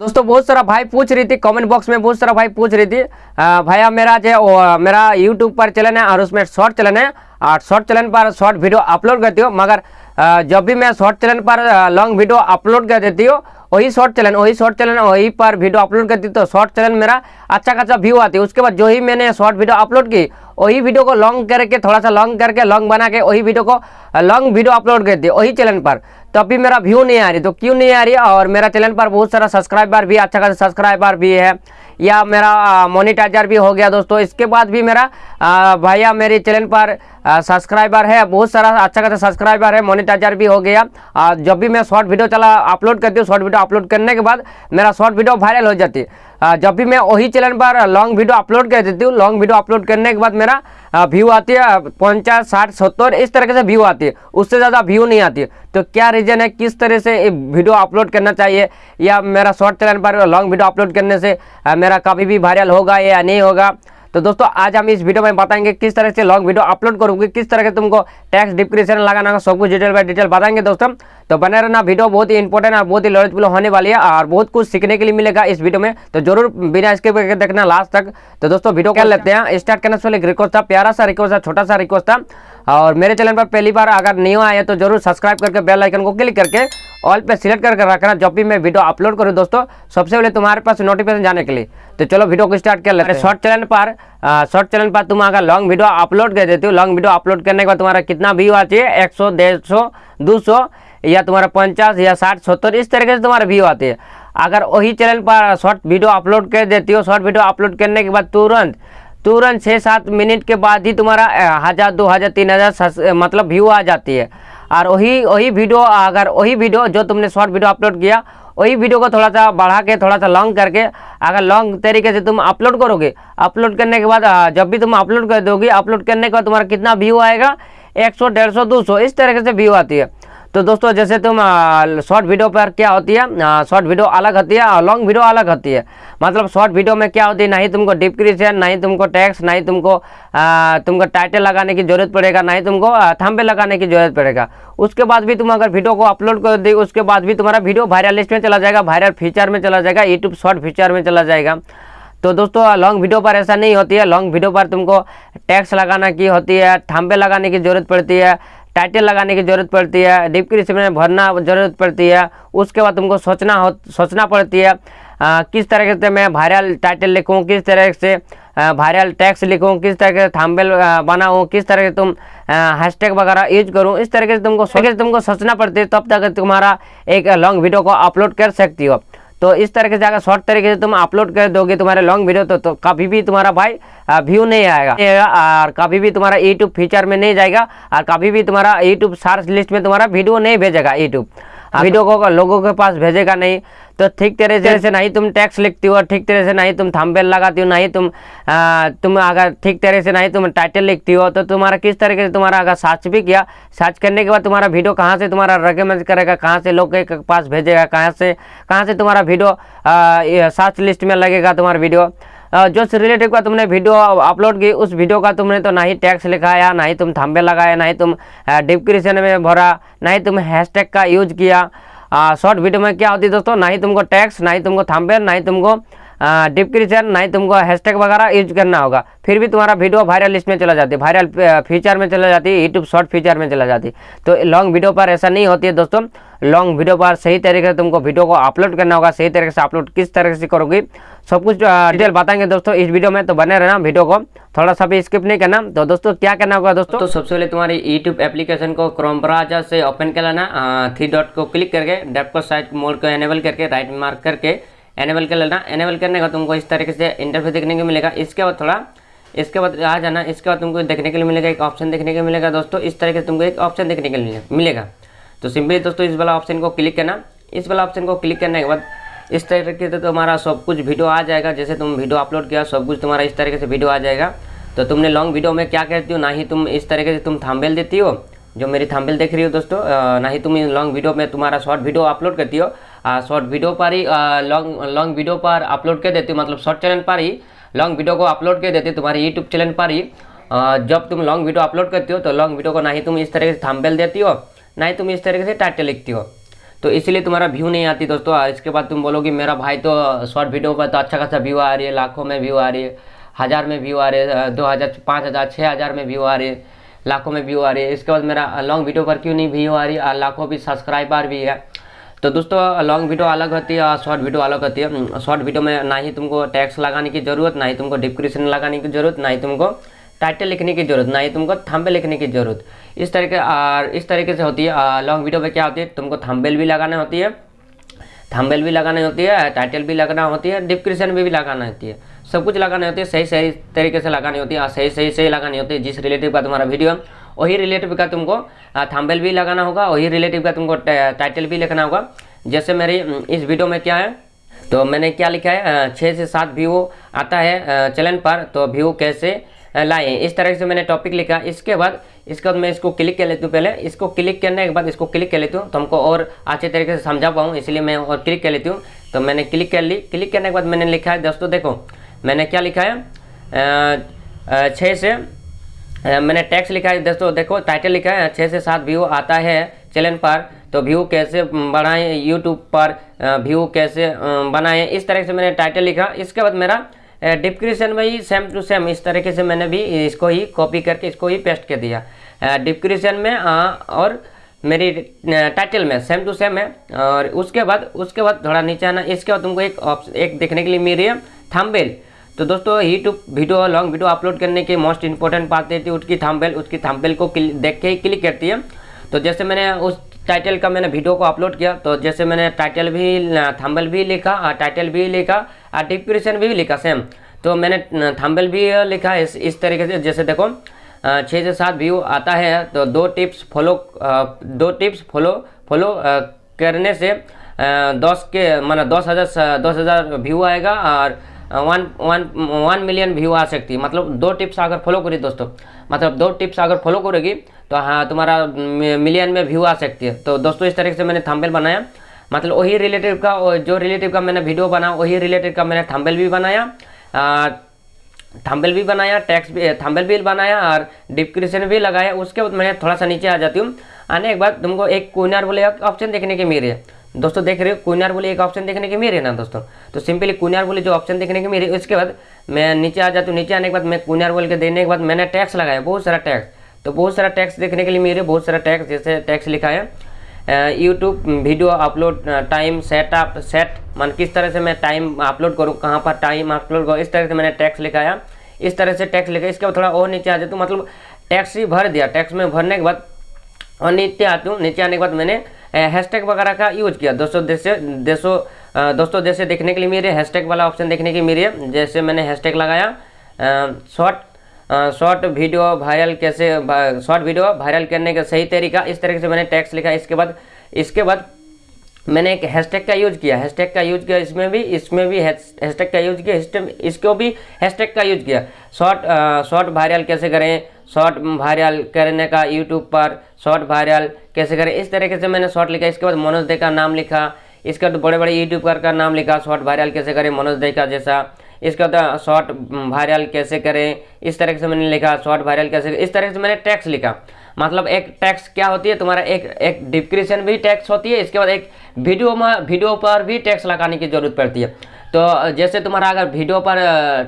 दोस्तों, बहुत सारा भाई पूछ रही थी कमेंट बॉक्स में बहुत सारा भाई पूछ रही थी। भैया, मेरा जो मेरा यूट्यूब पर चैनल है और उसमें शॉर्ट चैनल है। और शॉर्ट चैनल पर शॉर्ट वीडियो अपलोड करती हूँ, मगर जब भी मैं शॉर्ट चैनल पर लॉन्ग वीडियो अपलोड कर देती हूँ, वही शॉर्ट चैनल वही शॉर्ट चैनल वही पर वीडियो अपलोड करती तो शॉर्ट चैनल मेरा अच्छा खासा व्यू आती उसके बाद जो ही मैंने शॉर्ट वीडियो अपलोड की वही वीडियो को लॉन्ग करके, थोड़ा सा लॉन्ग करके लॉन्ग बना के वही वीडियो को लॉन्ग वीडियो अपलोड कर दिए वही चैनल पर। तो अभी मेरा व्यू नहीं आ रही तो क्यों नहीं आ रही? और मेरा चैनल पर बहुत सारा सब्सक्राइबर भी अच्छा खासा सब्सक्राइबर भी है, या मेरा मोनिटाइजर भी हो गया दोस्तों। इसके बाद भी मेरा भैया मेरे चैनल पर सब्सक्राइबर है, बहुत सारा अच्छा खासा सब्सक्राइबर है मोनिटाइजर भी हो गया। और जब भी मैं शॉर्ट वीडियो चला अपलोड करती हूँ शॉर्ट वीडियो अपलोड करने के बाद मेरा शॉर्ट वीडियो वायरल हो जाती। है जब भी मैं वही चैनल पर लॉन्ग वीडियो अपलोड कर देती हूँ लॉन्ग वीडियो अपलोड करने के बाद मेरा व्यू आती है पचास, साठ, सत्तर, इस तरह से व्यू आती है। उससे ज़्यादा व्यू नहीं आती। है तो क्या रीज़न है किस तरह से वीडियो अपलोड करना चाहिए? या मेरा शॉर्ट चैनल पर लॉन्ग वीडियो अपलोड करने से मेरा कभी भी वायरल होगा या नहीं होगा? तो दोस्तों, आज हम इस वीडियो में बताएँगे किस तरह से लॉन्ग वीडियो अपलोड करूँगी, किस तरह से तुमको टैक्स डिस्क्रिप्शन लगाना सब कुछ डिटेल बाय डिटेल बताएँगे दोस्तों। तो बने रहना वीडियो बहुत ही इंपॉर्टेंट और बहुत ही नॉलेजफुल होने वाली है और बहुत कुछ सीखने के लिए मिलेगा इस वीडियो में। तो ज़रूर बिना इसके देखना लास्ट तक। तो दोस्तों वीडियो कर लेते हैं। स्टार्ट करने से पहले रिक्वेस्ट था प्यारा सा रिक्वेस्ट था छोटा सा रिक्वेस्ट था। और मेरे चैनल पर पहली बार अगर नहीं आया तो ज़रूर सब्सक्राइब करके बेल आइकन को क्लिक करके ऑल पे सिलेक्ट करके रखना जब भी मैं वीडियो अपलोड करूँ दोस्तों। सबसे पहले तुम्हारे पास नोटिफिकेशन जाने के लिए। तो चलो वीडियो को स्टार्ट कर लेते हैं। शॉर्ट चैनल पर शॉर्ट चैनल पर तुम अगर लॉन्ग वीडियो अपलोड कर देते हो लॉन्ग वीडियो अपलोड करने के बाद तुम्हारा कितना व्यू आती है एक सौ डेढ़ सौ दो सौ। या तुम्हारा पचास या साठ, सत्तर, इस तरीके से तुम्हारा व्यू आती है। अगर वही चैनल पर शॉर्ट वीडियो अपलोड कर देती हो शॉर्ट वीडियो अपलोड करने के बाद तुरंत तुरंत छः सात मिनट के बाद ही तुम्हारा हज़ार, दो हज़ार, तीन हज़ार मतलब व्यू आ जाती है। और वही वही वीडियो अगर वही वीडियो जो तुमने शॉर्ट वीडियो अपलोड किया, वही वीडियो को थोड़ा सा बढ़ा के, थोड़ा सा लॉन्ग करके, अगर लॉन्ग तरीके से तुम अपलोड करोगे अपलोड करने के बाद जब भी तुम अपलोड कर दोगे अपलोड करने के बाद तुम्हारा कितना व्यू आएगा? एक सौ, डेढ़ सौ, दो सौ, इस तरीके से व्यू आती है। तो दोस्तों जैसे तुम शॉर्ट वीडियो पर क्या होती है? शॉर्ट वीडियो अलग होती है और लॉन्ग वीडियो अलग होती है। मतलब शॉर्ट वीडियो में क्या होती है? ना ही तुमको डिस्क्रिप्शन ना ही तुमको टैक्स ना ही तुमको आ, तुमको टाइटल लगाने की ज़रूरत पड़ेगा ना ही तुमको थंबे लगाने की ज़रूरत पड़ेगा। उसके बाद भी तुम अगर वीडियो को अपलोड कर दी उसके बाद भी तुम्हारा वीडियो वायरल लिस्ट में चला जाएगा वायरल फीचर में चला जाएगा यूट्यूब शॉर्ट फीचर में चला जाएगा। तो दोस्तों लॉन्ग वीडियो पर ऐसा नहीं होती है। लॉन्ग वीडियो पर तुमको टैक्स लगाना की होती है थंबे लगाने की ज़रूरत पड़ती है। टाइटल लगाने की ज़रूरत पड़ती है डिस्क्रिप्शन में भरना ज़रूरत पड़ती है उसके बाद तुमको सोचना हो सोचना पड़ती है आ, किस तरह से मैं वायरल टाइटल लिखूँ किस तरह से वायरल टैक्स लिखूँ किस तरह से थंबनेल बनाऊँ किस तरह से तुम हैशटैग वगैरह यूज़ करूँ इस तरीके से तुमको तुमको सोचना पड़ती है तब तक तुम्हारा एक लॉन्ग वीडियो को अपलोड कर सकती हो। तो इस तरीके से अगर शॉर्ट तरीके से तुम अपलोड कर दोगे तुम्हारे लॉन्ग वीडियो तो, तो कभी भी तुम्हारा भाई व्यू नहीं आएगा। और कभी भी तुम्हारा यूट्यूब फीचर में नहीं जाएगा और कभी भी तुम्हारा यूट्यूब सर्च लिस्ट में तुम्हारा वीडियो नहीं भेजेगा यूट्यूब वीडियो को लोगों के पास भेजेगा नहीं तो ठीक तरह से नहीं तुम टैक्स लिखती हो ठीक तरह से नहीं तुम थंबनेल लगाती हो नहीं तुम आ, तुम अगर ठीक तरह से नहीं तुम टाइटल लिखती हो तो तुम्हारा किस तरीके से तुम्हारा अगर सर्च भी किया सर्च करने के बाद तुम्हारा वीडियो कहाँ से तुम्हारा रिकमेंड करेगा कहाँ से लोग के पास भेजेगा कहाँ से कहाँ से तुम्हारा वीडियो सर्च लिस्ट में लगेगा तुम्हारा वीडियो जो रिलेटेड का तुमने वीडियो अपलोड की, उस वीडियो का तुमने तो ना ही टैक्स लिखाया, ना ही तुम थम्बे लगाया, ना ही तुम डिस्क्रिप्शन में भरा, ना ही तुम हैशटैग का यूज़ किया। शॉर्ट वीडियो में क्या होती है दोस्तों? ना ही तुमको टैक्स ना ही तुमको थम्बे ना ही तुमको डिस्क्रिप्शन नहीं ही तुमको हैशटैग वगैरह यूज़ करना होगा। फिर भी तुम्हारा वीडियो वायरल लिस्ट में चला जाती है वायरल फीचर में चला जाती है यूट्यूब शॉर्ट फीचर में चला जाती। है तो लॉन्ग वीडियो पर ऐसा नहीं होती है दोस्तों। लॉन्ग वीडियो पर सही तरीके से तुमको वीडियो को अपलोड करना होगा, सही तरीके से अपलोड किस तरह से करोगी, सब कुछ डिटेल बताएँगे दोस्तों इस वीडियो में तो बने रहना वीडियो को। थोड़ा सा भी स्किप नहीं करना। तो दोस्तों क्या करना होगा दोस्तों? तो सबसे पहले तुम्हारी यूट्यूब एप्लीकेशन को क्रोम ब्राउज़र से ओपन कर लेना। थ्री डॉट को क्लिक करके डेप को साइड मोड को एनेबल करके राइट मार्क करके एनेबल कर लेना। एनेबल करने का तुमको इस तरीके से इंटरफेस देखने को मिलेगा। इसके बाद थोड़ा, इसके बाद आ जाना। इसके बाद तुमको देखने के लिए मिलेगा, एक ऑप्शन देखने को मिलेगा दोस्तों। इस तरीके से तुमको एक ऑप्शन देखने के लिए मिलेगा। तो सिंपली दोस्तों इस वाला ऑप्शन को क्लिक करना। इस वाला ऑप्शन को क्लिक करने के बाद इस तरीके से तुम्हारा सब कुछ वीडियो आ जाएगा। जैसे तुम वीडियो अपलोड किया, सब कुछ तुम्हारा इस तरीके से वीडियो आ जाएगा। तो तुमने लॉन्ग वीडियो में क्या कहती हो? ना ही तुम इस तरीके से तुम थाम्बेल देती हो, जो मेरी थाम्बेल देख रही हो दोस्तों। ना ही तुम लॉन्ग वीडियो में तुम्हारा शॉर्ट वीडियो अपलोड करती हो। शॉर्ट वीडियो पर ही लॉन्ग लॉन्ग वीडियो पर अपलोड कर देती हो मतलब शॉर्ट चैनल पर ही लॉन्ग वीडियो को अपलोड कर देती हो तुम्हारे यूट्यूब चैनल पर ही। जब तुम लॉन्ग वीडियो अपलोड करती हो तो लॉन्ग वीडियो को ना ही तुम इस तरीके से थाम्बेल देती हो, ना ही तुम इस तरीके से टाइटल लिखती हो। तो इसलिए तुम्हारा व्यू नहीं आती दोस्तों। और इसके बाद तुम बोलोगे, मेरा भाई तो शॉर्ट वीडियो पर तो अच्छा खासा व्यू आ रही है, लाखों में व्यू आ रही है, हज़ार में व्यू आ रहे दो हज़ार, पाँच हज़ार छः हज़ार में व्यू आ रही लाखों में व्यू आ रही है। इसके बाद मेरा लॉन्ग वीडियो पर क्यों नहीं व्यू आ रही? लाखों भी सब्सक्राइबर भी है। तो दोस्तों लॉन्ग वीडियो अलग होती है और शॉर्ट वीडियो अलग होती है। शॉर्ट वीडियो में ना ही तुमको टैक्स लगाने की ज़रूरत ना ही तुमको डिस्क्रिप्शन लगाने की ज़रूरत ना ही तुमको टाइटल लिखने की ज़रूरत ना ही तुमको थंबे लिखने की ज़रूरत। इस तरीके और इस तरीके से होती है लॉन्ग वीडियो में क्या होती है तुमको थंबेल भी लगाना होती है थंबेल भी लगानी होती है टाइटल भी लगाना होती है डिस्क्रिप्शन भी, भी लगाना होती है। सब कुछ लगानी होती है सही सही तरीके से लगानी होती है सही सही सही लगानी होती है जिस रिलेटिव का तुम्हारा वीडियो वही रिलेटिव का तुमको थम्बेल भी लगाना होगा, वही रिलेटिव का तुमको टाइटल भी लिखना होगा। जैसे मेरी इस वीडियो में क्या है तो मैंने क्या लिखा है छः से सात व्यू आता है चैनल पर तो व्यू कैसे लाए। इस तरह से मैंने टॉपिक लिखा। इसके बाद इसके बाद मैं इसको क्लिक कर लेती हूँ पहले। इसको क्लिक करने के बाद, इसको क्लिक कर लेती हूँ तो हमको और अच्छे तरीके से समझा पाऊँ, इसलिए मैं और क्लिक कर लेती हूँ। तो मैंने क्लिक कर ली। क्लिक करने के बाद मैंने लिखा है, दोस्तों देखो, मैंने क्या लिखा है छः से मैंने टैक्स लिखा है दोस्तों देखो टाइटल लिखा है छः से सात व्यू आता है चैनल पर तो व्यू कैसे बढ़ाएँ यूट्यूब पर व्यू कैसे बनाएँ इस तरह से मैंने टाइटल लिखा। इसके बाद मेरा डिस्क्रिप्शन में ही सेम टू सेम इस तरीके से मैंने भी इसको ही कॉपी करके इसको ही पेस्ट कर दिया। डिस्क्रिप्शन में आ, और मेरी टाइटल में सेम टू सेम है और उसके बाद उसके बाद थोड़ा नीचे आना इसके बाद तुमको एक ऑप्शन एक देखने के लिए मिल रही है थंबनेल तो दोस्तों YouTube video long video upload करने की मोस्ट इंपॉर्टेंट बात रहती है उसकी थंबनेल उसकी थंबनेल को देख के ही क्लिक करती है। तो जैसे मैंने उस टाइटल का मैंने वीडियो को अपलोड किया तो जैसे मैंने टाइटल भी थंबल भी लिखा और टाइटल भी लिखा और डिस्क्रिप्शन भी लिखा सेम तो मैंने थंबल भी लिखा, इस इस तरीके से, जैसे देखो छः से सात व्यू आता है तो दो टिप्स फॉलो दो टिप्स फॉलो फॉलो करने से दस के, माना दस हज़ार दस हज़ार व्यू आएगा, और one one one million view आ सकती है। मतलब दो टिप्स अगर फॉलो करी दोस्तों मतलब दो टिप्स अगर फॉलो करेगी तो हाँ तुम्हारा मिलियन में व्यू आ सकती है। तो दोस्तों, इस तरीके से मैंने थंबनेल बनाया। मतलब वही रिलेटिव का जो रिलेटिव का मैंने वीडियो बना, वही रिलेटिव का मैंने थंबनेल भी बनाया। थंबनेल भी बनाया टैक्स भी थंबनेल भी बनाया, और डिस्क्रिप्शन भी लगाया। उसके बाद मैं थोड़ा सा नीचे आ जाती हूँ। आने के बाद तुमको एक कोइनर बोले ऑप्शन देखने के मेरे दोस्तों देख रहे हो कुनार बोले एक ऑप्शन देखने के मेरे ना दोस्तों? तो सिंपली कुनार बोले जो ऑप्शन देखने के मेरे उसके बाद मैं नीचे आ जाती हूँ, नीचे आने के बाद मैं कुनार बोल के देने के बाद मैंने टैक्स लगाया, बहुत सारा टैक्स तो बहुत सारा टैक्स देखने के लिए मेरे बहुत सारा टैक्स जैसे टैक्स लिखा है YouTube video upload time setup set मान किस तरह से मैं टाइम अपलोड करूँ, कहाँ पर टाइम अपलोड करूँ, इस तरह से मैंने टैक्स लिखाया इस तरह से टैक्स लिखा इसके बाद थोड़ा और नीचे आ जाता हूँ मतलब टैक्स ही भर दिया टैक्स में भरने के बाद और नीचे आती हूँ, नीचे आने के बाद मैंने हैशटैग वगैरह का यूज़ किया। दोस्तों जैसे देशों दोस्तों जैसे देखने के लिए मेरे हैशटैग वाला ऑप्शन देखने के मेरे जैसे मैंने हैशटैग लगाया शॉर्ट शॉर्ट वीडियो वायरल कैसे शॉर्ट वीडियो वायरल करने का सही तरीका, इस तरीके से मैंने टैक्स लिखा। इसके बाद इसके बाद मैंने एक हैशटैग का यूज़ किया। हैशटैग का यूज़ किया इसमें भी इसमें भी हैशटैग का यूज़ किया। इसको भी हैशटैग का यूज़ किया। शॉर्ट शॉर्ट वायरल कैसे करें? शॉर्ट वायरल करने का यूट्यूब पर शॉर्ट वायरल कैसे करें? इस तरीके से मैंने शॉर्ट लिखा। इसके बाद मनोज दे का नाम लिखा। इसके बाद बड़े बड़े यूट्यूबर का नाम लिखा। शॉर्ट वायरल कैसे करें? मनोज दे का जैसा। इसके बाद शॉर्ट वायरल कैसे करें? इस तरह से मैंने लिखा। शॉर्ट वायरल कैसे इस तरह से मैंने टैक्स लिखा। मतलब एक टैक्स क्या होती है? तुम्हारा एक एक डिस्क्रिप्शन भी टैक्स होती है। इसके बाद एक वीडियो में वीडियो पर भी टैक्स लगाने की ज़रूरत पड़ती है। तो जैसे तुम्हारा अगर वीडियो पर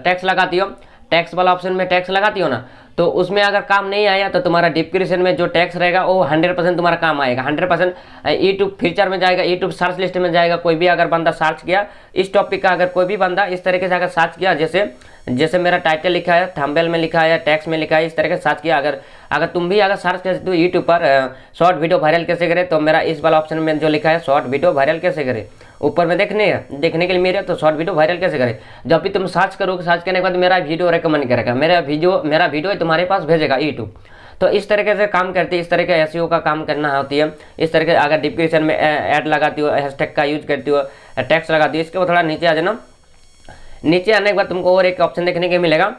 टैक्स लगाती हो टैक्स वाला ऑप्शन में टैक्स लगाती हो ना तो उसमें अगर काम नहीं आया तो तुम्हारा डिस्क्रिप्शन में जो टैक्स रहेगा, वो हंड्रेड परसेंट तुम्हारा काम आएगा। हंड्रेड परसेंट यूट्यूब फीचर में जाएगा यूट्यूब सर्च लिस्ट में जाएगा, कोई भी अगर बंदा सर्च किया, इस टॉपिक का अगर कोई भी बंदा इस तरीके से अगर सर्च किया, जैसे जैसे मेरा टाइटल लिखा है थंबनेल में लिखा है टैक्स में लिखा है, इस तरह से सर्च किया। अगर अगर तुम भी अगर सर्च करते हो यूट्यूब पर शॉर्ट वीडियो वायरल कैसे करें तो मेरा इस वाला ऑप्शन में जो लिखा है शॉर्ट वीडियो वायरल कैसे करें। ऊपर में देखने देखने के लिए मेरे तो शॉर्ट वीडियो वायरल कैसे करें। जब भी तुम सर्च करोगे सर्च करने के बाद मेरा वीडियो रिकमेंड करेगा। मेरा वीडियो मेरा वीडियो तुम्हारे पास भेजेगा यूट्यूब तो इस तरीके से काम करती है इस तरह के एस का काम करना होती है। इस तरह के अगर डिस्क्रिप्शन में ऐड लगाती हो हैशटैग का यूज़ करती हो टैक्स लगाती हो, इसके बाद थोड़ा नीचे आ जाना। नीचे आने के बाद तुमको और एक ऑप्शन देखने के मिलेगा।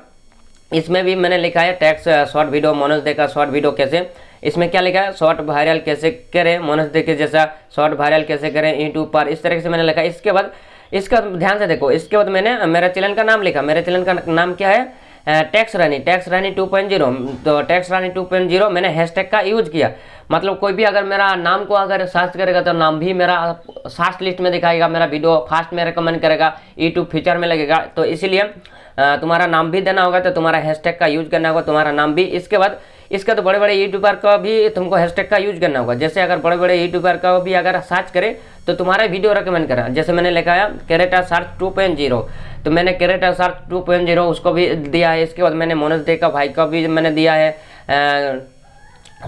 इसमें भी मैंने लिखा है टैक्स शॉर्ट वीडियो मनोज देखा शॉर्ट वीडियो कैसे। इसमें क्या लिखा है? शॉर्ट वायरल कैसे करें? मनोज देखे जैसा शॉर्ट वायरल कैसे करें? यूट्यूब पर इस तरह से मैंने लिखा इसके बाद, इसका ध्यान से देखो। इसके बाद मैंने, मेरा चैनल का नाम लिखा। मेरे चैनल का नाम क्या है? टैक्स रानी टैक्स रानी 2.0 तो टैक्स रानी 2.0 मैंने हैशटैग का यूज़ किया। मतलब कोई भी अगर मेरा नाम को अगर सर्च करेगा तो नाम भी मेरा सर्च लिस्ट में दिखाएगा, मेरा वीडियो फास्ट में रिकमेंड करेगा यूट्यूब फीचर में लगेगा। तो इसीलिए तुम्हारा नाम भी देना होगा तो तुम्हारा हैशटैग का यूज़ करना होगा, तुम्हारा नाम भी। इसके बाद, इसका तो बड़े बड़े यूट्यूबर का भी तुमको हैशटैग का यूज़ करना होगा। जैसे अगर बड़े बड़े यूट्यूबर का भी अगर सर्च करे तो तुम्हारा वीडियो रिकमेंड करा। जैसे मैंने लिखा है कैरेटा सर्च टू पॉइंट तो मैंने कैरेटा सर्च टू पॉइंट ज़ीरो उसको भी दिया है। इसके बाद मैंने मोनस दे का, भाई का भी मैंने दिया है।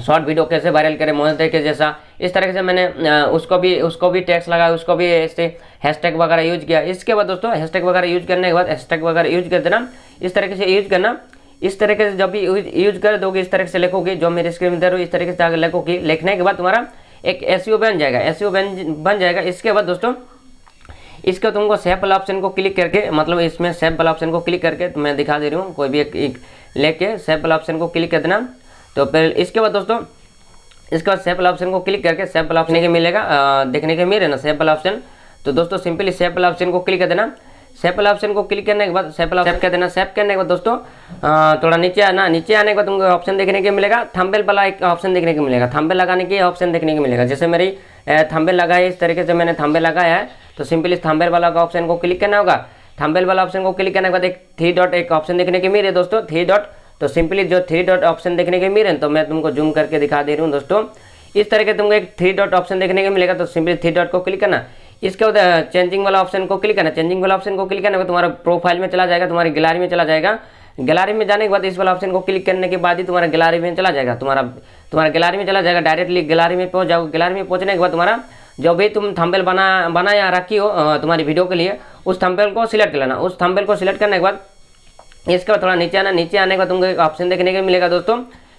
शॉर्ट वीडियो कैसे वायरल करें मोहन के जैसा। इस तरीके से मैंने उसको भी उसको भी टैक्स लगाया, उसको भी ऐसे हैशटैग वगैरह यूज़ किया। इसके बाद दोस्तों हैशटैग वगैरह यूज़ करने के बाद हैशटैग वगैरह यूज़ कर देना। इस तरीके से यूज़ करना। इस तरीके से जब भी यूज़ कर दोगे, इस तरीके से लिखोगे, जो मेरे स्क्रीन में दे रहे हो, इस तरीके से आगे लिखोगे, लिखने के बाद तुम्हारा एक एस बन जाएगा। एस बन बन जाएगा। इसके बाद दोस्तों इसका तुमको सेफ़ वाला ऑप्शन को क्लिक करके मतलब इसमें सेफ़ वाला ऑप्शन को क्लिक करके तो मैं दिखा दे रही हूँ कोई भी एक, एक लेके सेफ़ वाला ऑप्शन को क्लिक कर देना। तो फिर इसके बाद दोस्तों इसके बाद सेफ़ वाला ऑप्शन को क्लिक करके सेफ़ वाला ऑप्शन के मिलेगा देखने के मिले ना सेफ़ वाला ऑप्शन तो दोस्तों सिंपली सेफ़ वाला ऑप्शन को क्लिक कर देना। सेफ़ वाला ऑप्शन को क्लिक करने के बाद वाला सेफ़ कर देना। सेफ़ करने के बाद दोस्तों थोड़ा नीचे आना नीचे आने के बाद तुमको ऑप्शन देखने के मिलेगा। थंबेल वाला एक ऑप्शन देखने को मिलेगा। थंबेल लगाने के ऑप्शन देखने को मिलेगा। जैसे मेरी थंबेल लगा है इस तरीके से मैंने थंबेल लगाया है। तो सिंपली थंबेल वाला ऑप्शन को क्लिक करना होगा। थंबेल वाला ऑप्शन को क्लिक करने के बाद एक थ्री डॉट एक ऑप्शन देखने के मिले दोस्तों थ्री डॉट तो सिंपली जो थ्री डॉट ऑप्शन देखने के मिले तो मैं तुमको जूम करके दिखा दे रही हूँ दोस्तों। इस तरह के तुमको एक थ्री डॉट ऑप्शन देखने को मिलेगा तो सिंपली थ्री डॉट को क्लिक करना। इसके बाद चेंजिंग वाला ऑप्शन को क्लिक करना। चेंजिंग वाला ऑप्शन को क्लिक करने के तुम्हारा प्रोफ़ाइल में चला जाएगा, तुम्हारी गैलरी में चला जाएगा। गैलरी में जाने के बाद इस वाला ऑप्शन को क्लिक करने के बाद ही तुम्हारा गैलरी में चला जाएगा। तुम्हारा तुम्हारा गैलरी में चला जाएगा डायरेक्टली गैलरी में पहुँच जाओगे गैलरी में पहुँचने के बाद तुम्हारा जो भी तुम थंबेल बना बना या रखी हो तुम्हारी वीडियो के लिए उस थंबेल को सिलेक्ट कर लेना। उस थंबेल को सिलेक्ट करने के बाद इसके बाद थोड़ा नीचे आना नीचे आने के बाद तुमको एक ऑप्शन देखने को मिलेगा दोस्तों।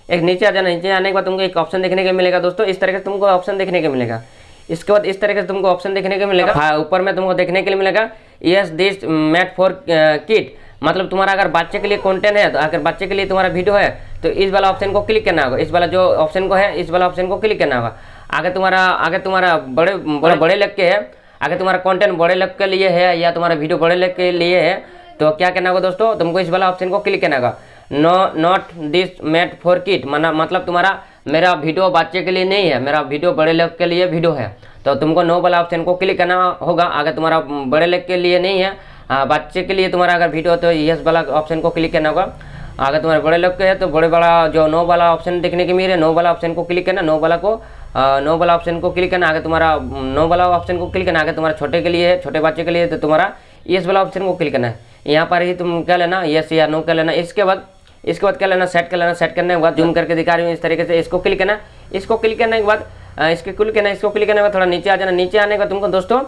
एक नीचे आ जाना नीचे आने के बाद तुमको एक ऑप्शन देखने को मिलेगा दोस्तों। इस तरह से तुमको ऑप्शन देखने को मिलेगा। इसके बाद इस तरीके से तुमको ऑप्शन देखने को मिलेगा। हाँ। ऊपर में तुमको देखने के लिए मिलेगा yes this made for kids मतलब तुम्हारा अगर बच्चे के लिए कंटेंट है तो अगर बच्चे के लिए तुम्हारा वीडियो है तो इस वाला ऑप्शन को क्लिक करना होगा। इस वाला जो ऑप्शन को है इस वाला ऑप्शन को क्लिक करना होगा। आगे तुम्हारा आगे तुम्हारा बड़े बड़े बड़े लग के है। अगर तुम्हारा कंटेंट बड़े लग के लिए है या तुम्हारा वीडियो बड़े लग के लिए है तो क्या करना होगा दोस्तों? तुमको इस वाला ऑप्शन को क्लिक करना होगा। No not this made for kids माना मतलब तुम्हारा मेरा वीडियो बच्चे के लिए नहीं है मेरा वीडियो बड़े लोग के लिए वीडियो है। तो तुमको नो वाला ऑप्शन को क्लिक करना होगा अगर तुम्हारा बड़े लोग के लिए नहीं है बच्चे के लिए तुम्हारा अगर वीडियो तो यस वाला ऑप्शन को क्लिक करना होगा। अगर तुम्हारे बड़े लोग के है तो बड़े वाला जो नो वाला ऑप्शन देखने के मिले नो वाला ऑप्शन को क्लिक करना नो वाला को नो वाला ऑप्शन को क्लिक करना आगे तुम्हारा नो वाला ऑप्शन को क्लिक करना आगे तुम्हारा छोटे के लिए, छोटे बच्चे के लिए तो तुम्हारा यस वाला ऑप्शन को क्लिक करना है। यहाँ पर ही तुम क्या लेना यस या नो कर लेना। इसके बाद इसके बाद क्या लेना सेट कर लेना। सेट करने के बाद जूम करके दिखा रही हूँ इस तरीके से। इसको क्लिक करना, इसको क्लिक करने के बाद इसके क्लिक करना, इसको क्लिक करने के बाद थोड़ा नीचे आ जाना। नीचे आने के बाद तुमको दोस्तों,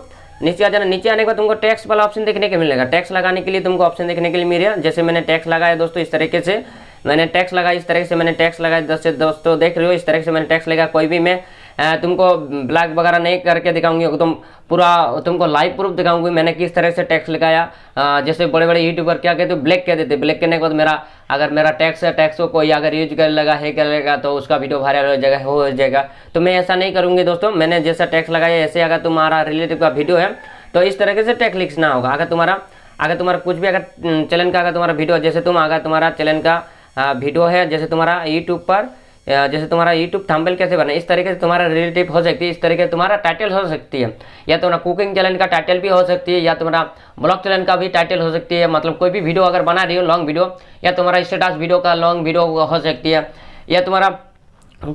नीचे आ जाना। नीचे आने के बाद तुमको टैक्स वाला ऑप्शन देखने को मिलेगा। टैक्स लगाने के लिए तुमको ऑप्शन देखने के लिए मिलेगा जैसे मैंने टैक्स लगाया दोस्तों इस तरीके से, मैंने टैक्स लगाया इस तरीके से, मैंने टैक्स लगाया। दोस्तों दोस्तों देख रहे हो, इस तरीके से मैंने टैक्स लगाया। कोई भी मैं तुमको ब्लैक वगैरह नहीं करके दिखाऊँगी तुम पूरा, तुमको लाइव प्रूफ दिखाऊँगी मैंने किस तरह से टैक्स लगाया जैसे बड़े बड़े यूट्यूबर क्या कहते ब्लैक कह देते ब्लैक करने के बाद मेरा, अगर मेरा टैक्स है टैक्स को कोई अगर यूज़ कर लगा है कर लेगा तो उसका वीडियो वायरल हो जाएगा हो जाएगा। तो मैं ऐसा नहीं करूँगी दोस्तों, मैंने जैसा टैक्स लगाया, ऐसे अगर तुम्हारा रिलेटिव का वीडियो है तो इस तरीके से टैक्स लिखना होगा। अगर तुम्हारा अगर तुम्हारा कुछ भी अगर चैनल का अगर तुम्हारा वीडियो जैसे तुम, अगर तुम्हारा चैनल का वीडियो है, जैसे तुम्हारा यूट्यूब पर जैसे तुम्हारा यूट्यूब थंबनेल कैसे बना, इस तरीके से तुम्हारा रिलेटिव हो सकती है, इस तरीके से तुम्हारा टाइटल हो सकती है। या तुम्हारा कुकिंग चैनल का टाइटल भी हो सकती है, या तुम्हारा ब्लॉग चैनल का भी टाइटल हो सकती है मतलब कोई भी वीडियो अगर बना रही हो लॉन्ग वीडियो या तुम्हारा स्टेटस वीडियो का लॉन्ग वीडियो हो सकती है, या तुम्हारा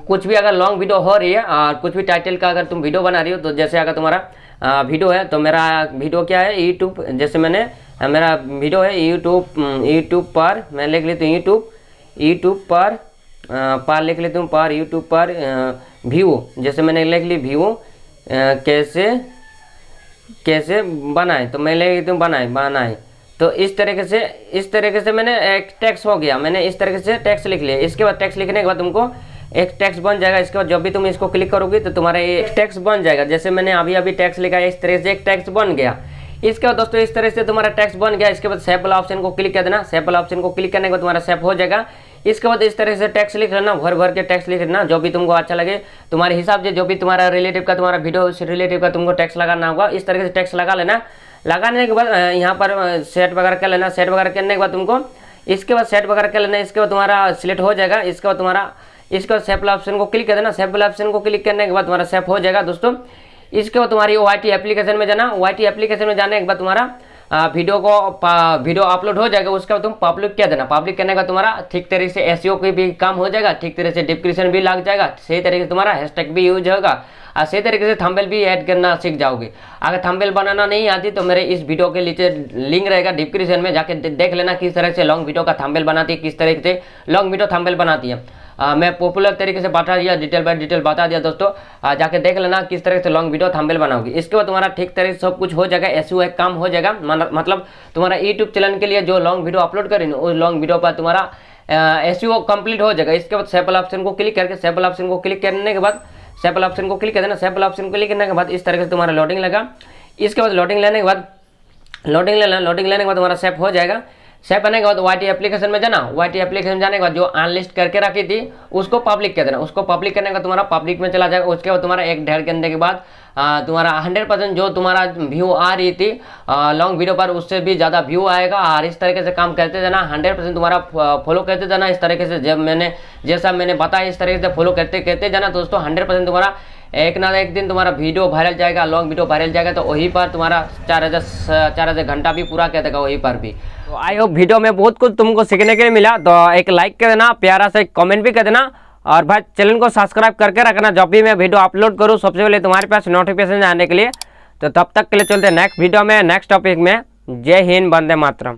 कुछ भी अगर लॉन्ग वीडियो हो रही है और कुछ भी टाइटल का अगर तुम वीडियो बना रही हो तो जैसे अगर तुम्हारा वीडियो है तो मेरा वीडियो क्या है यूट्यूब जैसे मैंने, मेरा वीडियो है यूट्यूब यूट्यूब पर, मैं लिख लेती हूँ यूट्यूब यूट्यूब पर पार लिख लेती हूँ, पार यूट्यूब पर व्यू जैसे मैंने लिख ली व्यू कैसे कैसे बनाए तो मैं लिख लेती हूँ बनाए बनाए। तो इस तरीके से, इस तरीके से मैंने एक टैक्स हो गया। मैंने इस तरीके से टैक्स लिख लिया। इसके बाद टैक्स लिखने के बाद तुमको एक टैक्स बन जाएगा। इसके बाद जब भी तुम इसको क्लिक करोगे तो तुम्हारा एक टैक्स बन जाएगा। जैसे मैंने अभी अभी टैक्स लिखा है, इस तरह से एक टैक्स बन गया। इसके बाद दोस्तों, इस तरह से तुम्हारा टैक्स बन गया। इसके बाद सेप वाला ऑप्शन को क्लिक कर देना। सेप वाला ऑप्शन को क्लिक करने के बाद तुम्हारा सेप हो जाएगा। इसके बाद इस तरह से टैक्स लिख लेना, भर भर के टैक्स लिख लेना, जो भी तुमको अच्छा लगे। तुम्हारे हिसाब से जो भी तुम्हारा रिलेटिव का, तुम्हारा वीडियो उस रिलेटिव का तुमको टैक्स लगाना होगा, इस तरह से टैक्स लगा लेना। लगाने के बाद यहाँ पर सेट वगैरह कर लेना। सेट वगैरह करने के बाद तुमको, इसके बाद सेट वगैरह कर लेना। इसके बाद तुम्हारा सिलेक्ट हो जाएगा। इसके बाद तुम्हारा, इसके बाद सेफ़ ऑप्शन को क्लिक कर देना। सेफ़ वाला ऑप्शन को क्लिक करने के बाद तुम्हारा सेफ़ हो जाएगा दोस्तों। इसके बाद तुम्हारी ओ एप्लीकेशन में जाना। ओ एप्लीकेशन में जाने के बाद तुम्हारा वीडियो को वीडियो अपलोड हो जाएगा, उसके बाद तुम पब्लिक क्या देना? पब्लिक करने का तुम्हारा ठीक तरीके से एस की भी काम हो जाएगा, ठीक तरीके से डिस्क्रिप्शन भी लग जाएगा, सही तरीके से तुम्हारा हैशटैग भी यूज़ होगा और सही तरीके से थंबनेल भी ऐड करना सीख जाओगे। अगर थंबनेल बनाना नहीं आती तो मेरे इस वीडियो के नीचे लिंक रहेगा डिस्क्रिप्शन में, जाके देख लेना किस तरह से लॉन्ग वीडियो का थंबनेल बनाती है, किस तरीके से लॉन्ग वीडियो थंबनेल बनाती है। आ, मैं पॉपुलर तरीके से बता दिया डिटेल बाय डिटेल बता दिया दोस्तों। आ, जाके देख लेना किस तरह से लॉन्ग वीडियो थंबनेल बनाओगी। इसके बाद तुम्हारा ठीक तरीके से सब कुछ हो जाएगा एस काम हो जाएगा। मतलब तुम्हारा यूट्यूब चैनल के लिए जो लॉन्ग वीडियो अपलोड करें उस लॉन्ग वीडियो पर तुम्हारा एस कंप्लीट हो जाएगा। इसके बाद सेपल ऑप्शन को क्लिक करके सेपल ऑप्शन को क्लिक करने के बाद सेपल ऑप्शन को क्लिक कर देना सेपल ऑप्शन को क्लिक करने के बाद इस तरह से तुम्हारा लोडिंग लगा। इसके बाद लोडिंग लेने के बाद लोडिंग लेना लोडिंग लेने के बाद तुम्हारा सेप हो जाएगा। सेव करने के बाद वाई एप्लीकेशन में जाना। वाई एप्लीकेशन जाने के बाद जो अनलिस्ट करके रखी थी, उसको पब्लिक कर देना। उसको पब्लिक करने का तुम्हारा पब्लिक में चला जाएगा। उसके बाद तुम्हारा एक ढेर करने के बाद तुम्हारा हंड्रेड परसेंट जो तुम्हारा व्यू आ रही थी लॉन्ग वीडियो पर उससे भी ज़्यादा व्यू आएगा। और इस तरीके से काम करते जाना। हंड्रेड परसेंट तुम्हारा फॉलो करते जाना। इस तरीके से जब मैंने, जैसा मैंने बताया, इस तरीके से फॉलो करते करते जाना। दोस्तों हंड्रेड परसेंट तुम्हारा एक ना एक दिन तुम्हारा वीडियो वायरल जाएगा लॉन्ग वीडियो वायरल जाएगा। तो वहीं पर तुम्हारा चार हज़ार चार हज़ार घंटा भी पूरा कर देगा, वहीं पर भी। तो आई होप वीडियो में बहुत कुछ तुमको सीखने के लिए मिला तो एक लाइक कर देना, प्यारा से कमेंट भी कर देना, और भाई चैनल को सब्सक्राइब करके रखना, जब भी मैं वीडियो अपलोड करूँ, सबसे पहले तुम्हारे पास नोटिफिकेशन आने के लिए। तो तब तक के लिए चलते नेक्स्ट वीडियो में नेक्स्ट टॉपिक में। जय हिंद बंदे मातरम।